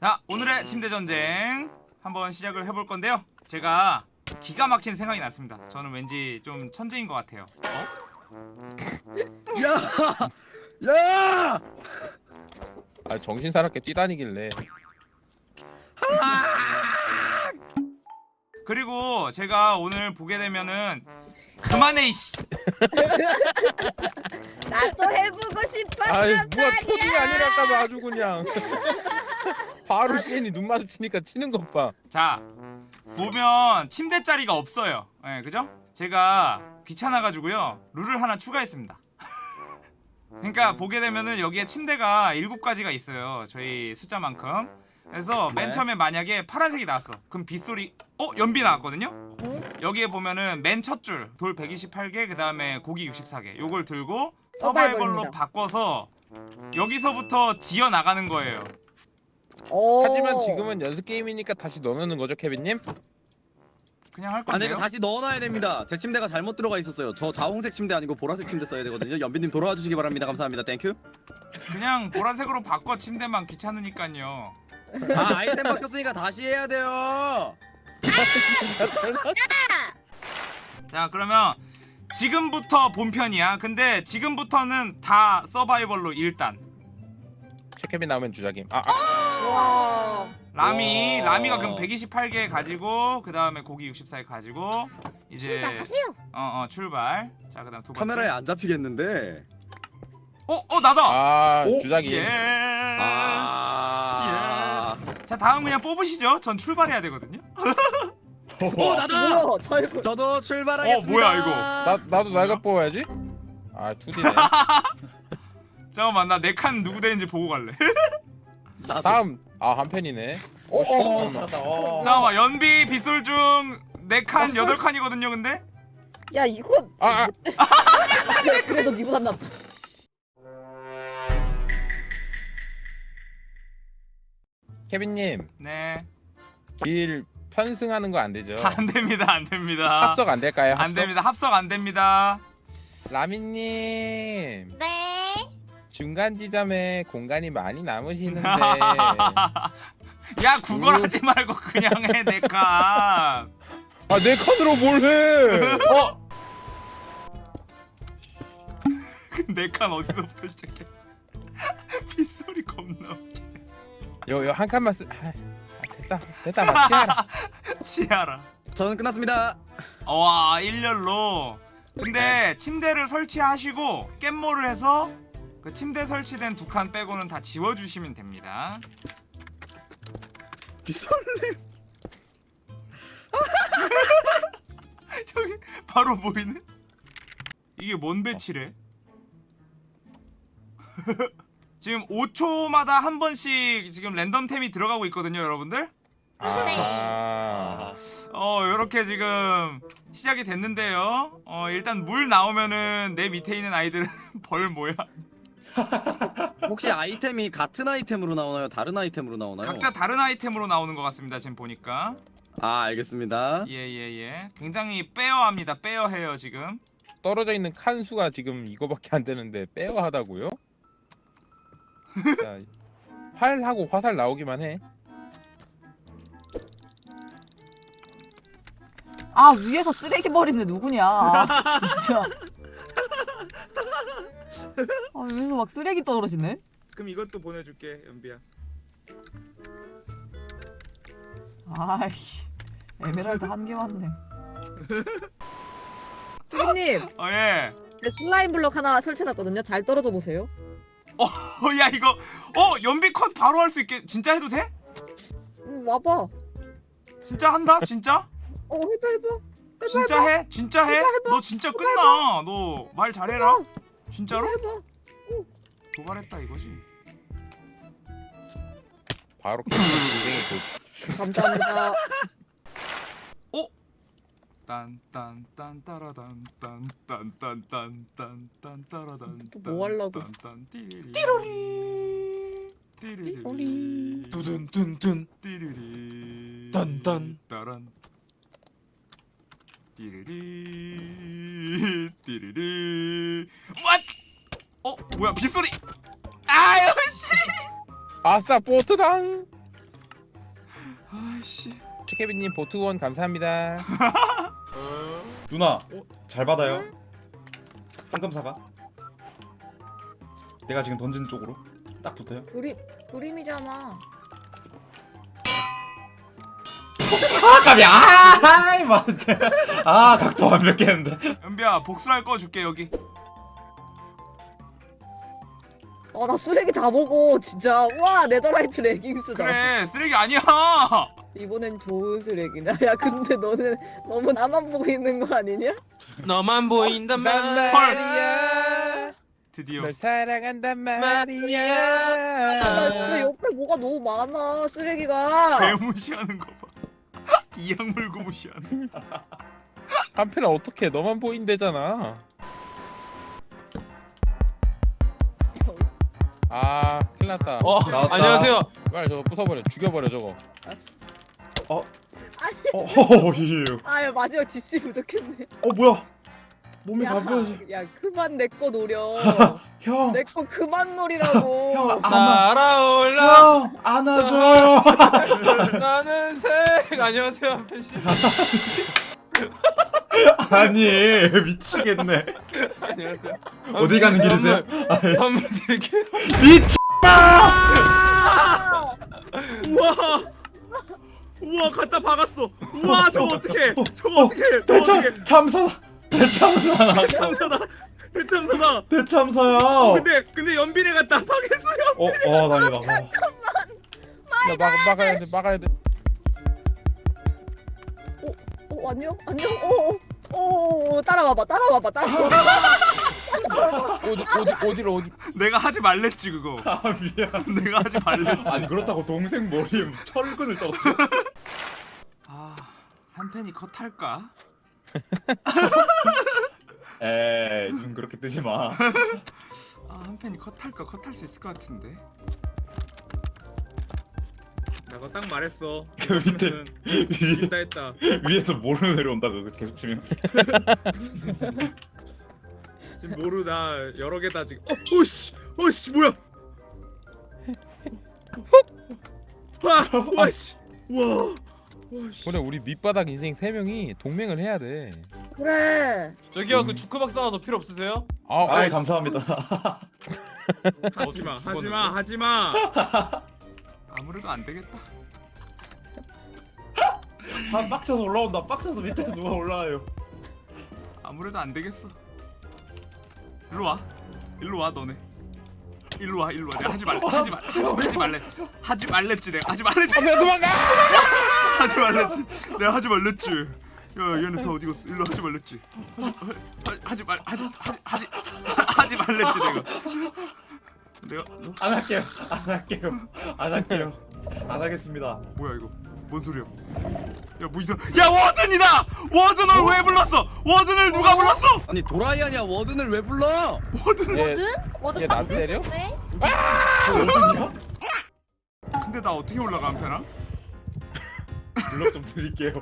자 오늘의 침대 전쟁 한번 시작을 해볼 건데요 제가 기가 막힌 생각이 났습니다 저는 왠지 좀 천재인 것 같아요 어? 야! 야! 아 정신 사납게 뛰다니길래 그리고 제가 오늘 보게 되면은 그만해 이씨 나도 해보고 싶었단 아이 뭐야 초딩이 말이야. 아니랄까봐 아주 그냥 바로 시인이 눈 마주치니까 치는 것 봐 자 보면 침대 자리가 없어요 예 그죠? 제가 귀찮아가지고요 룰을 하나 추가했습니다 그러니까 보게 되면은 여기에 침대가 7가지가 있어요 저희 숫자만큼 그래서 맨 네. 처음에 만약에 파란색이 나왔어 그럼 빗소리 어? 연비 나왔거든요? 어? 여기에 보면은 맨 첫 줄 돌 128개 그 다음에 고기 64개 요걸 들고. 서바이벌로 바꿔서 여기서부터 지어 나가는 거예요 오. 하지만 지금은 연습 게임이니까 다시 넣어놓는 거죠 케빈님? 그냥 할 아, 근데 건데요? 다시 넣어놔야 됩니다. 제 침대가 잘못 들어가 있었어요. 저 자홍색 침대 아니고 보라색 침대 써야 되거든요. 연비님 돌아와 주시기 바랍니다. 감사합니다. Thank you. 그냥 보라색으로 바꿔 침대만 귀찮으니까요 아, 아이템 바뀌었으니까 다시 해야 돼요. 자 그러면 지금부터 본편이야 근데 지금부터는 다 서바이벌로 일단 최 케빈 나오면 주작임 아, 아 와. 라미 와. 라미가 그럼 128개 가지고 그 다음에 고기 64개 가지고 이제 출발하세요. 어어 출발 자 그다음 두 번째 카메라에 안 잡히겠는데. 어? 어 나다 아 오, 주작임 yes 아. yes 자 다음 그냥 뽑으시죠 전 출발해야 되거든요 어, 나다. 뭐야? 저 저도 출발하겠습니다. 어, 뭐야, 이거? 나, 나도 날가 뽑아야지 아 2D네 잠깐만 나내칸 누구 되는지 보고 갈래 나도. 다음 아 한 편이네 어, 어, 어. 잠깐만 연비 빗솔 중네 칸 여덟 칸이거든요 근데 야 이거 아, 아. 그래, 그래도 니보다 나. 케빈님 네 길 편승하는 거 안 되죠? 안 됩니다 안 됩니다 합석 안 될까요? 합석? 안 됩니다 합석 안 됩니다 라미님 네. 중간 지점에 공간이 많이 남으시는데 야 구걸하지 음. 말고 그냥 해 내칸 아내 칸으로 뭘 해? 어? 내칸 어디서부터 시작해 빗소리 겁나 웃겨. 요요 한 칸만 쓰. 아, 아, 됐다 됐다 마치아라. 치아라 저는 끝났습니다. 와 일렬로 근데 침대를 설치하시고 깻모를 해서 그 침대 설치된 두 칸 빼고는 다 지워주시면 됩니다. 비설님. 저기 바로 보이네? 이게 뭔 배치래? 지금 5초마다 한 번씩 지금 랜덤템이 들어가고 있거든요 여러분들. 아. 어 요렇게 지금 시작이 됐는데요. 어 일단 물 나오면은 내 밑에 있는 아이들은 벌 뭐야 혹시 아이템이 같은 아이템으로 나오나요? 다른 아이템으로 나오나요? 각자 다른 아이템으로 나오는 것 같습니다 지금 보니까 아, 알겠습니다. 예예 예 굉장히 빼어합니다 빼어해요 지금 떨어져 있는 칸 수가 지금 이거밖에 안 되는데 빼어 하다고요? 자, 활하고 화살 나오기만 해. 아 위에서 쓰레기 버리는 누구냐 아, 진짜 아 위에서 막 쓰레기 떨어지네 그럼 이것도 보내줄게 연비야 아이씨 에메랄드 한 개 왔네 님 어 예 슬라임 블럭 하나 설치해놨거든요. 잘 떨어져 보세요. 어 야 이거 어 연비 컷 바로 할 수 있게 진짜 해도 돼? 음, 와봐. 진짜 한다 진짜? 어 해봐 해봐. 해봐 진짜 해? 진짜 해? 해봐, 해봐. 너 진짜 끝나 너 말 잘해라 진짜로? 해봐. 도발했다 이거지. 바로 감사합니다. 딴딴딴 따라단 딴딴딴딴딴 따라단 또뭐 하려고. 딴딴 띠리리. 띠리리 두둔둔둔. 띠리리. 딴딴. 따란. 띠리리 띠리리 왓! 어 뭐야 빗소리 아유 씨 아싸 보트당. 아이씨 치케비님 보투원 감사합니다. 누나 잘 받아요 황금 사과 내가 지금 던진 쪽으로 딱 붙어요 그림 그림이잖아. 아 깜이야 아이 맞아 아 각도 완벽했는데 연비야 복수할 거 줄게 여기 아나 쓰레기 다 보고 진짜 와 네더라이트 레깅스다. 그래 쓰레기 아니야 이번엔 좋은 쓰레기다. 야 근데 너는 너무 나만 보고 있는 거 아니냐? 너만 보인단 말이야. 드디어 널 사랑한단 아, 말이야. 나 근데 옆에 뭐가 너무 많아 쓰레기가. 개 무시하는 거봐 이악 물고 무시하는 한편은 어떻게 너만 보인대잖아. 아 큰일났다. 어 나왔다. 안녕하세요 빨리 저거 부숴버려 죽여버려 저거. 어, 어, 예. 아야 마지막 DC 부족했네. 어 뭐야 몸이 야, 가벼워지 야 그만 내 거 노려. 형. 내 거 그만 노리라고. 형 안아 날아올라. 형 안아줘요. 나는 색 안녕하세요 한편 씨. 아니 미치겠네. 안녕하세요. 어디 가는 길이세요? 선물, 선물 드릴게요. 미치 우와! 우와 갖다 박았어. 우와 저거 어떡해? 저거 어떡해? 저거 어떡해? 대참 참사다 대참사. 대참사다 대참사다 대참사야 근데 근데 연빈이 박았어요 어어 다행이다 어. 나 막, 막아야 돼 막아야 돼. 어 안녕 안녕. 어어 어, 어, 따라와봐 따라와봐 따라와봐. 어디 어디 어디로 어디. 내가 하지 말랬지 그거 아 미안 내가 하지 말랬지 아니 그렇다고 동생 머리에 철근을 떠 아한 팬이 컷 할까? 에이 눈 그렇게 뜨지 마. 아한 팬이 컷할까? 컷할 수 있을 것 같은데. 내가 딱 말했어. 그 밑에 위에, 이긴다 했다. 위에서 모르 내려온다 그거 계속 치면. 지금 모르 나 여러 개다 지금 어 오씨 오씨 뭐야? 와 와씨 와 와씨. 그래 우리 밑바닥 인생 세 명이 동맹을 해야 돼. 그래. 저기요 그 주크 박사 하나 더 필요 없으세요? 아, 아이 어, 감사합니다. 하지마 어떻게 하지마 하지마. 아무래도 안 되겠다. 아 빡쳐서 올라온다. 빡쳐서 밑에서 누가 올라와요? 아무래도 안 되겠어. 일로 와. 일로 와 너네. 일로 와 일로 와. 내가 하지 말래 하지 말 하지 말래 하지 말랬지 내가. 하지 말랬지. 도망가. 하지 말랬지. 내가 하지 말랬지 야 얘네 다 어디 갔어? 일로 하지 말랬지. 하지 하- 하지 말 하지 하지 하지 하지 말랬지 내가. 내가 너? 안 할게요. 안 할게요. 안 할게요. 안 하겠습니다. 뭐야 이거? 뭔 소리야? 야뭐 이상 야 워든이다! 워든을 왜 불렀어? 워든을 누가 불렀어? 아니 도라이 아니야. 워든을 왜 불러? 워든? 얘, 워드 얘 나한테 때려? 근데 나 어떻게 올라가 한편아 블럭 좀 드릴게요.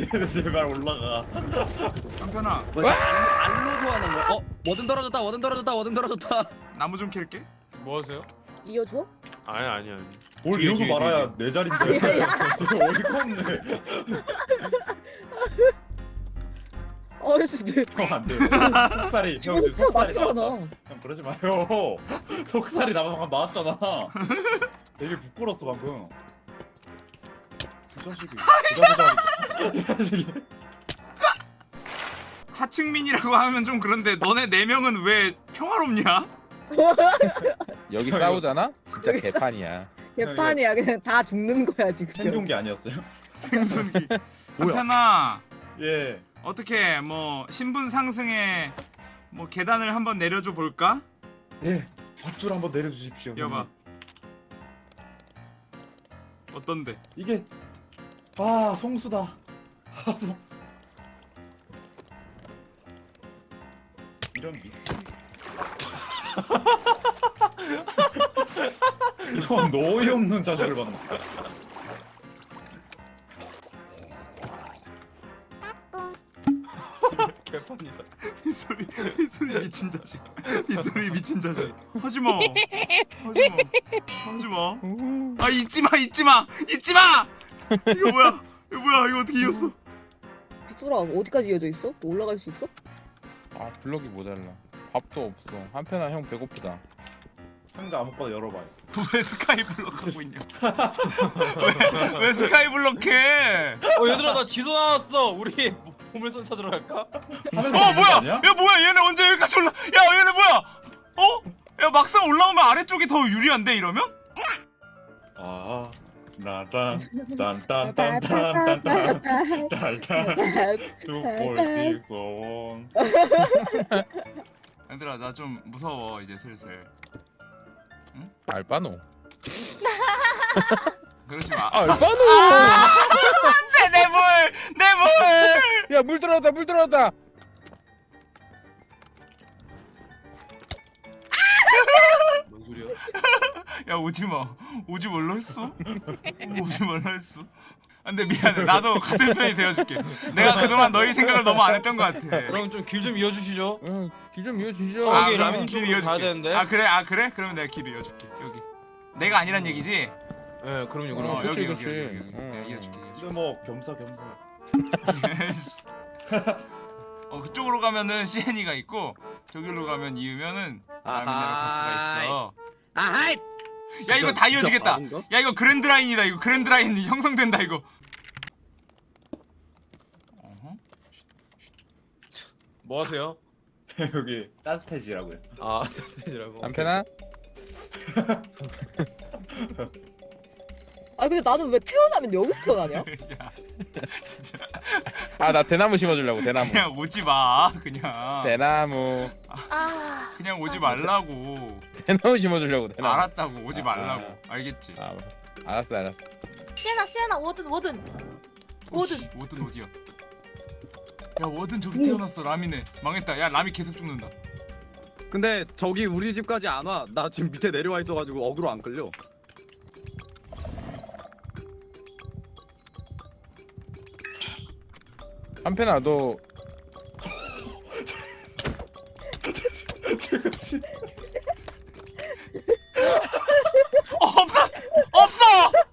얘들 제발 올라가. 한편아. 알로 소환한 거야? 어? 워든 떨어졌다 워든 떨어졌다 워든 떨어졌다. 나무 좀 캘게. 뭐 하세요? 이어줘? 아니 아니 아니. 뭘 뒤에, 이러고 뒤에, 말아야 내 자리인데? 이거 어이가 없네? 아씨 내형 안 돼. 속살이. 형 지금 속살이 나왔다. 않아. 형 그러지 마요. 속살이 나 방금 나왔잖아. 되게 부끄러웠어 방금 이 자식이 이 자식이 하층민이라고 하면 좀 그런데 너네 네 명은 왜 평화롭냐? 여기 싸우잖아? 진짜 개판이야. 개판이야 그냥 다 죽는 거야 지금. 생존기 아니었어요? 생존기. 한편아 예 어떻게 뭐 신분 상승에 뭐 계단을 한번 내려줘 볼까? 예, 밧줄 한번 내려주십시오. 여봐. 어떤데? 이게 아 성수다. 아, 성- 이런 미친. 이런 어이없는 자식을 봤네. 개판이다 이 소리 이 소리 미친 자식. 이 소리 미친 자식. 하지 마. 하지 마. 하지 마. 아 잊지 마 잊지 마 잊지 마. 이거 뭐야? 이거 뭐야? 이거 어떻게 이겼어? 빗소라 어디까지 이어져 있어? 너 올라갈 수 있어? 아 블럭이 모자라. 밥도 없어. 한편아 형 배고프다. 상자 아무거나 열어봐요. 왜 스카이 블럭 하고 있냐? 왜, 왜 스카이 블럭 해? 어 얘들아 나 지도 나왔어. 우리 보물선 찾으러 갈까? 어 뭐야? 아니야? 야 뭐야? 얘네 언제 여기까지 올라? 야 얘네 뭐야? 어? 야 막상 올라오면 아래쪽이 더 유리한데 이러면? 아, 뚝볼시송 얘들아 나 좀 무서워 이제 슬슬 응? 알바노 그러지 마 알바노 안돼 내물내물야물 들어왔다 물 들어왔다 야 오지 마. 오지 말라 했어? 오지 말라 했어. 근데 미안해. 나도 같은 편이 되어줄게. 내가 그동안 너희 생각을 너무 안 했던 것 같아. 그럼 좀 길 좀 이어주시죠. 길좀 이어주시죠. 아, 여기 그러면 라면 길 이어줄게. 되는데. 아 그래? 아 그래? 그러면 내가 길 이어줄게. 여기. 내가 아니란 얘기지? 예, 그럼요, 어, 그럼. 그치, 여기, 여기, 그치. 여기, 여기, 여기. 응, 내가 응. 이어줄게. 뭐 겸사 겸사. 씨. 어 그쪽으로 가면은 시엔이가 있고 저기로 가면 이으면은 있어. 아하이. 야 이거 다 이어지겠다. 야 이거 그랜드 라인이다. 이거 그랜드 라인이 형성된다 이거. 뭐 하세요? 여기 따뜻해지라고요. 아, 되지라고. 남편아. 아 근데 나는 왜 태어나면 여기서 태어나냐? 야 진짜 아 나 대나무 심어주려고 대나무. 그냥 오지 마. 그냥 대나무. 아, 그냥 오지 말라고. 대나무 심어주려고 대나무. 알았다고 오지 아, 말라고. 아. 알겠지? 아 알았어 알았어. 시에나 시에나 warden warden warden 오씨, warden 어디야? 야 warden 저기 태어났어 라미네. 망했다. 야 라미 계속 죽는다. 근데 저기 우리 집까지 안 와. 나 지금 밑에 내려와 있어가지고 어그로 안 끌려. 한편아 너 죽었어!